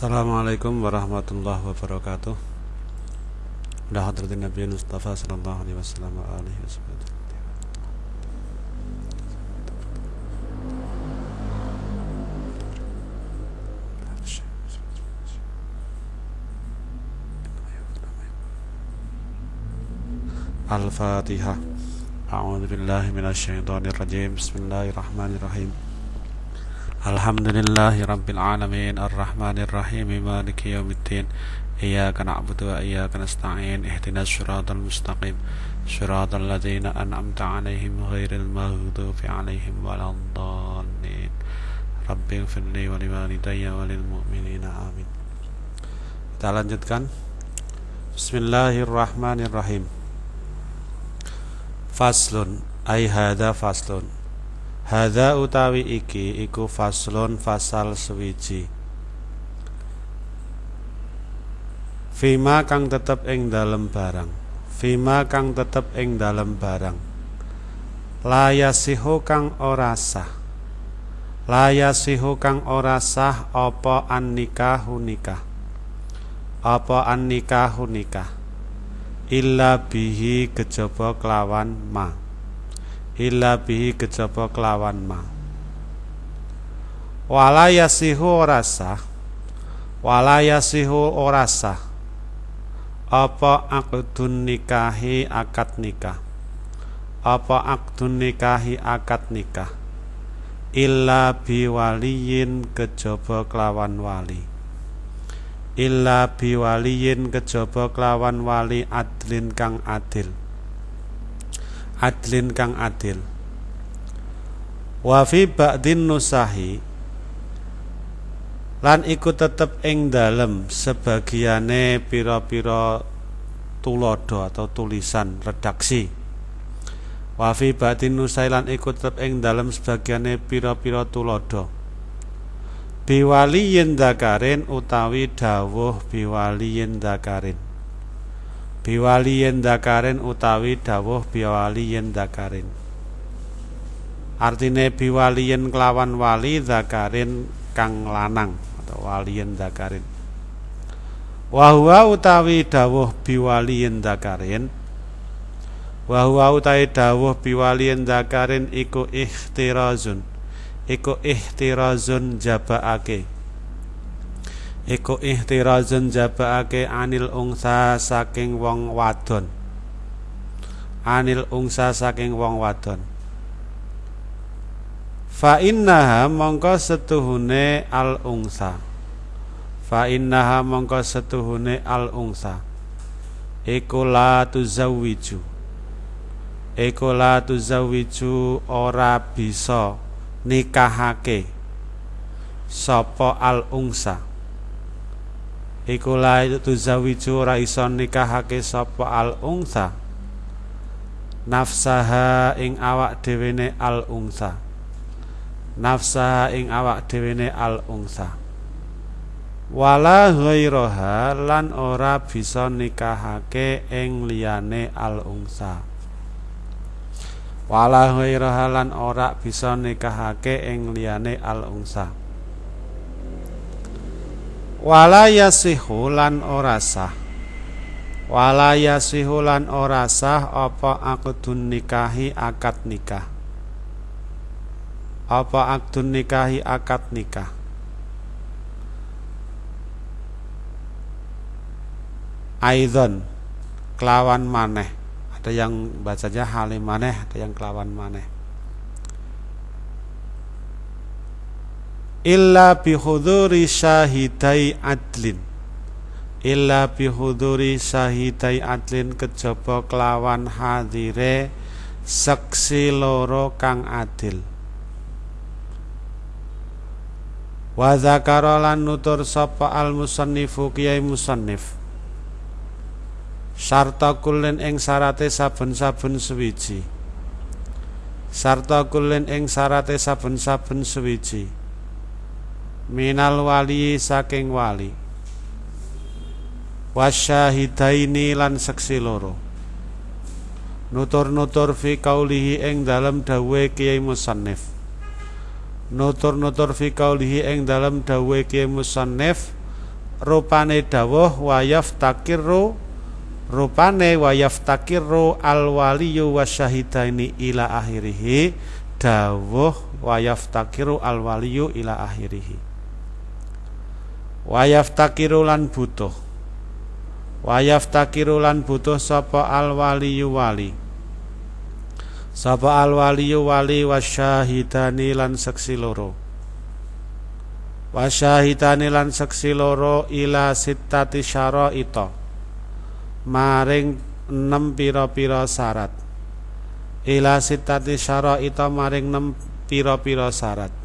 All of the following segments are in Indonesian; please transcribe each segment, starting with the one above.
Assalamualaikum warahmatullahi wabarakatuh. Ila hadratin Nabi Mustafa sallallahu alaihi wasallam wa alihi wasallam. Al-Fatihah. A'udzu billahi minasyaitonir rajim. Bismillahirrahmanirrahim. الحمد لله رب العالمين الرحمن الرحيم مالك يوم الدين إياك نعبد وإياك نستعين اهدنا الصراط المستقيم صراط الذين أنعمت عليهم غير المغضوب عليهم ولا الضالين رب اغفر لي ولوالدي وللمؤمنين آمين Kita lanjutkan. Bismillahirrahmanirrahim. Faslun. أي هذا faslun. Hadza utawi iki iku faslun fasal sewiji Fima kang tetep ing dalem barang. Fima kang tetep ing dalem barang. Layasihu kang ora sah. Layasihu kang ora sah apa an nikahu nikah? Apa an nikahu nikah? Illa bihi kejaba kelawan ma illa bihi kejaba kelawan ma. Wala yasihu ora sah. Wala yasihu ora sah. Apa akdun nikahi akad nikah? Apa akdun nikahi akad nikah? Illa biwaliyin kejaba kelawan wali. Illa biwaliyin kejaba kelawan wali adlin kang adil adlin kang adil. Wa fi ba'din nusahi lan iku tetep ing dalem sebagiane pira-pira tulodo atau tulisan redaksi. Wa fi ba'din nusahi lan iku tetep ing dalem sebagiane pira-pira tulodo. Biwaliyin dakarin utawi dawuh biwaliyin dakarin biwaliyin dakarin utawi dawuh biwaliyin dakarin artine biwaliyin kelawan wali dakarin kang lanang atau waliyin dakarin wahwa utawi dawuh biwaliyin dakarin wahwa utawi dawuh biwaliyin dakarin iku ikhtirazun iku ihtirazun jabaake iku ihtirazun jabaake anil ungsa saking wong wadon. Anil ungsa saking wong wadon. Fa innaha mongko setuhune al ungsa. Fa innaha mongko setuhune al ungsa. Iku la tuzawwiju. Iku la tuzawwiju ora bisa nikahake sapa al ungsa iku la tuzawiju ora iso nikahake sapa al ungsa nafsaha ing awak dhewene al ungsa nafsaha ing awak dhewene al ungsa wala ghairaha lan ora bisa nikahake ing liyane al ungsa wala ghairaha lan ora bisa nikahake ing liyane al unsa wala yasihu lan ora sah. Wala yasihu ora sah apa akdun nikahi akad nikah? Apa akdun nikahi akad nikah? Aidon kelawan maneh. Ada yang bacanya halim maneh ada yang kelawan maneh illa bihuduri syahidai adlin. Illa bihuduri syahidai adlin kejaba kelawan hadire seksi loro kang adil. Wa zakara lan nutur sapa al musannifu kiai musannif. Sarta kulin ing sarate saben-saben suwiji. Sarta kulin ing sarate saben-saben suwiji minal wali saking wali. Wasyahidaini lan seksi loro. Nutur-nutur fi kaulihi ing dalam dawe kiai musannif. Nutur-nutur fi kaulihi ing dalam dawe kiai musannif rupane dawuh wa yaftakiru rupane wa yaftakiru al waliyu wasyahidaini ila akhirih dawuh wa yaftakiru al waliyu ila akhirih wa yaftakiru lan butuh. Wa yaftakiru lan butuh sapa al waliyu wali. Sapa al waliyu wali wasyahidani lan seksi loro. Wasyahidani lan seksi loro ila sittati syaraita. Maring enam pira-pira syarat. Ila sitati ita maring enam pira-pira syarat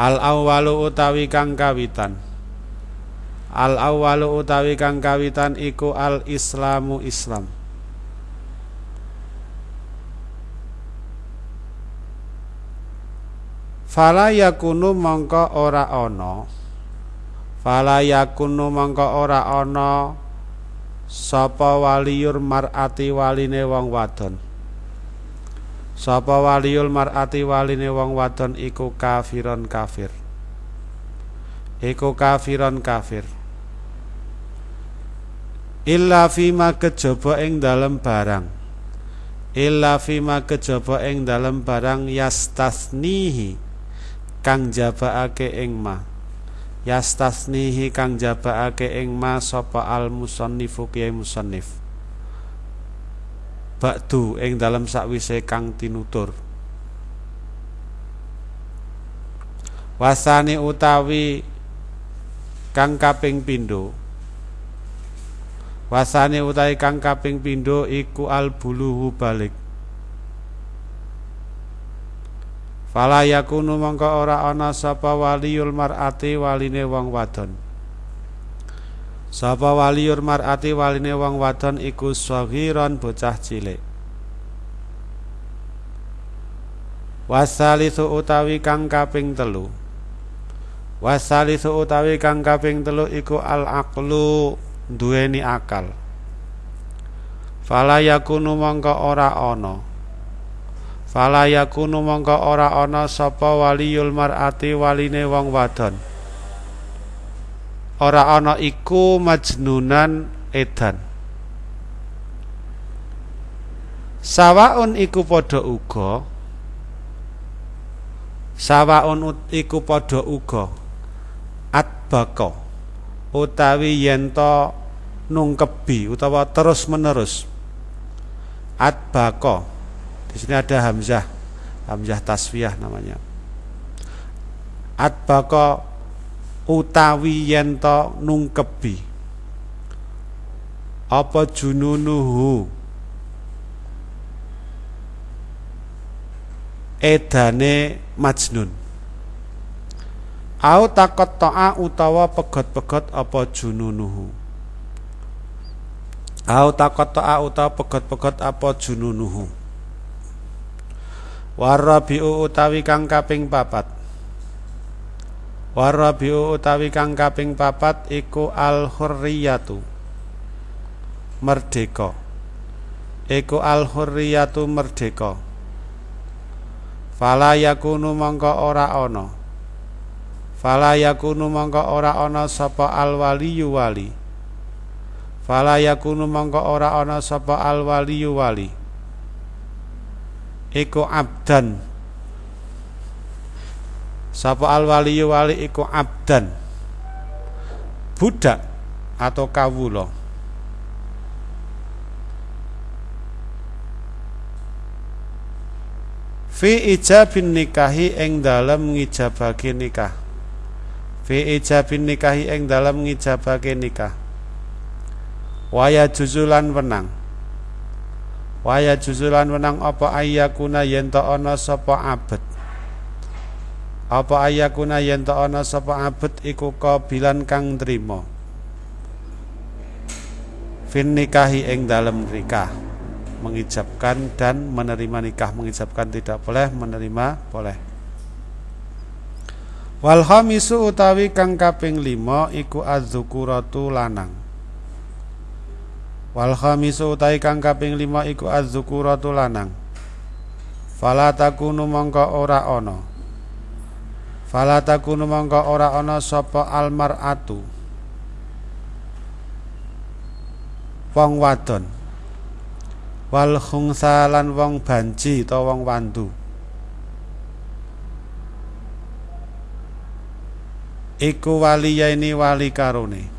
al awwalu utawi kang kawitan. Al awwalu utawi kang kawitan iku al islamu islam. Fala yakunu mongko ora ana Fala yakunu mongko ora ana Sapa waliyur mar'ati waline wong wadon Sapa waliyul mar'ati waline wong wadon iku kafiron kafir. Iku kafiron kafir. Illa fima kejaba ing dalem barang. Illa fima kejaba ing dalem barang yastasnihi kang jabaake ing ma. Yastasnihi kang jabaake ing ma sapa al musannifu kiai musannif ba'du ing dalam sakwise kang tinutur. Wasani utawi kang kaping pindho. Wasani utawi kang kaping pindho iku al buluhu balik. Fala yakunu mongko ora ana sapa waliyul mar'ati waline wong wadon. Sapa waliyul mar'ati waline wong wadon iku saghiran bocah cilik. Wasalisu utawi kang kaping telu. Wasalisu utawi kang kaping telu iku al aqlu duweni akal. Fala yakunu mongko ora ana Fala yakunu mongko ora ana sapa waliyul mar'ati waline wong wadon. Ora ana iku majnunan edan. Sawaun iku padha uga. Sawaun iku padha uga. Atbaka. Utawi yen nungkebi utawa terus menerus atbaka. Di sini ada hamzah, hamzah tasfiyah namanya. Atbaka utawi yento nungkebi. Apa jununuhu? Edane majnun. Au takot to'a utawa pegot-pegot apa jununuhu Au takot to'a utawa pegot-pegot apa jununuhu Warabiu utawi kang kaping papat Warabiu utawi kang kaping papat iku al hurriyatu merdeka. Iku al hurriyatu merdeka. Fala yakunu mongko ora ana. Fala yakunu mongko ora ana sapa al waliyu wali. Fala yakunu mongko ora ana sapa al waliyu wali. Iku abdan Sapa al waliyu wali iku abdan. Budak atau kawula. Fi ijabin nikahi ing dalem ngijabake nikah. Fi ijabin nikahi ing dalem ngijabake nikah. Waya juzulan wenang. Waya juzulan menang apa ayyakuna yen ta ana sapa abet Apa ayyakuna yen ta ana sapa abet iku kabilan kang trima Fin nikahi ing dalem nikah. Mengijabkan dan menerima nikah. Mengijabkan tidak boleh menerima boleh. Wal khamisu utawi kang kaping 5 iku az-dzukuratu lanang. Wal khamisu utai kang kaping lima iku az-dzukuratu lanang. Fala takunu mongko ora ana. Fala takunu mongko ora ana sapa almaratu. Wong wadon. Wal khungsa wong banci utawa wong wandu. Iku waliyaini wali karone.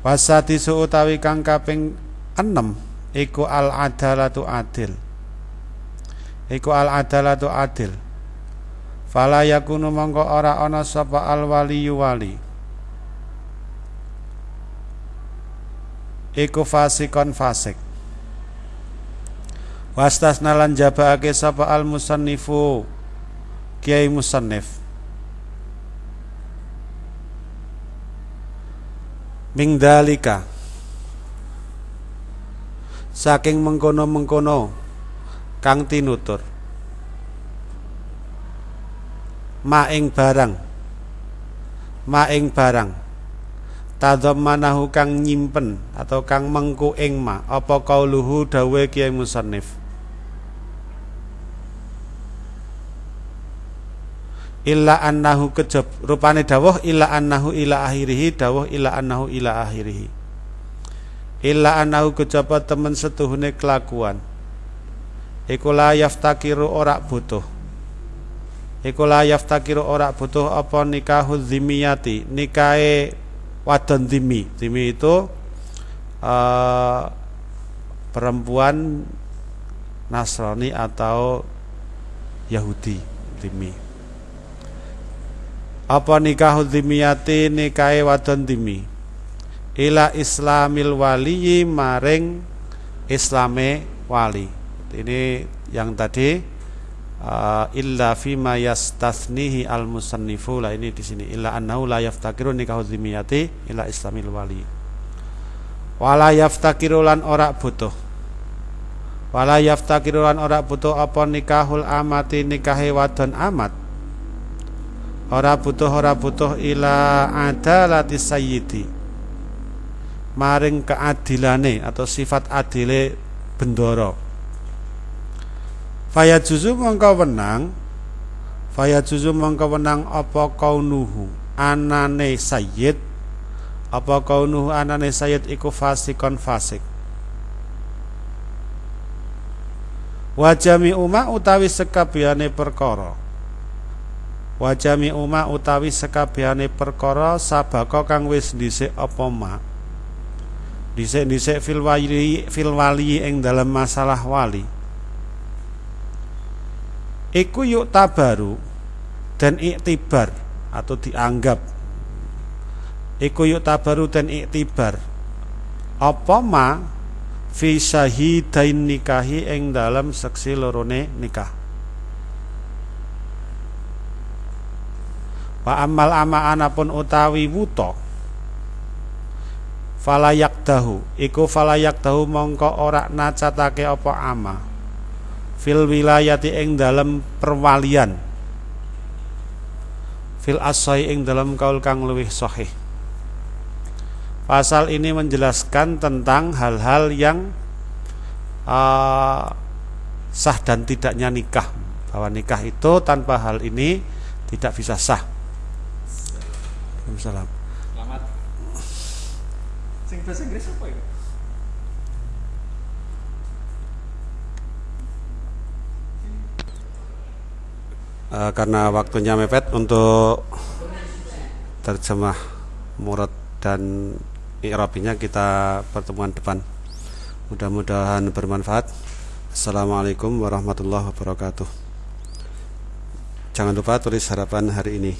Wasati utawi kang kaping enem iku al adalatu adil iku al adalatu adil. Fala yakunu mongko ora ana sapa al waliyu wali iku fasikon fasik. Wastasna lan jabaake sapa al musannifu kiai musannif. Ming dalika saking mengkono-mengkono kang tinutur. Maing barang. Maing barang. Tadhammanahu kang nyimpen atau kang mengku ing ma. Apa kauluhu dawe kiai musannif? Illa annahu kejab. Rupane dawuh illa annahu ila akhirih dawuh illa annahu ila akhirih illa annahu kejaba temen setuhune kelakuan iku la yaftakiru ora butuh. Iku la yaftakiru ora butuh apa nikahu dzimiyati nikahe wadon timi timi itu uh, perempuan Nasrani atau Yahudi timi apa nikah dimiyati nikahe wadon timi ila islamil wali maring islame wali ini yang tadi uh, illa fima yastathnihi al musannifu lah ini di sini. Illa annahu la yaftakiru nikahu dzimiyati ila islamil wali. Wala yaftakiru lan ora butuh. Wala yaftakiru lan ora butuh apa nikahul amati nikahe wadon amat. Ora butuh ora butuh ila adalati sayyidi. Maring keadilane atau sifat adile bendoro Faya juzu mongko wenang. Faya juzu mongko wenang apa kaunuhu anane sayyid. Apa kaunuhu anane sayyid iku fasikon fasik. Wajami umma utawi sekabehane perkara. Wajami umma utawi sekabehane perkara sabaka kang wis dhisik apa ma? Dhisik-dhisik fil wali fil wali dalam masalah wali iku yuk tabaru dan iktibar atau dianggap. Iku yuk tabaru dan iktibar. Apa ma fi syahidain nikahi ing dalam seksi lorone nikah? Wa amal ama anapun utawi wuto falayak dahu. Iku falayak dahu mongko ora nacatake apa ama fil wilayati ing dalam perwalian. Fil asai ing dalam kaul kang luwih sahih. Pasal ini menjelaskan tentang hal-hal yang uh, sah dan tidaknya nikah. Bahwa nikah itu tanpa hal ini tidak bisa sah. Waalaikumsalam Selamat. Sing bahasa Inggris apa ya? Uh, karena waktunya mepet untuk terjemah murad dan i'rabinya kita pertemuan depan. Mudah-mudahan bermanfaat. Assalamualaikum warahmatullahi wabarakatuh. Jangan lupa tulis harapan hari ini.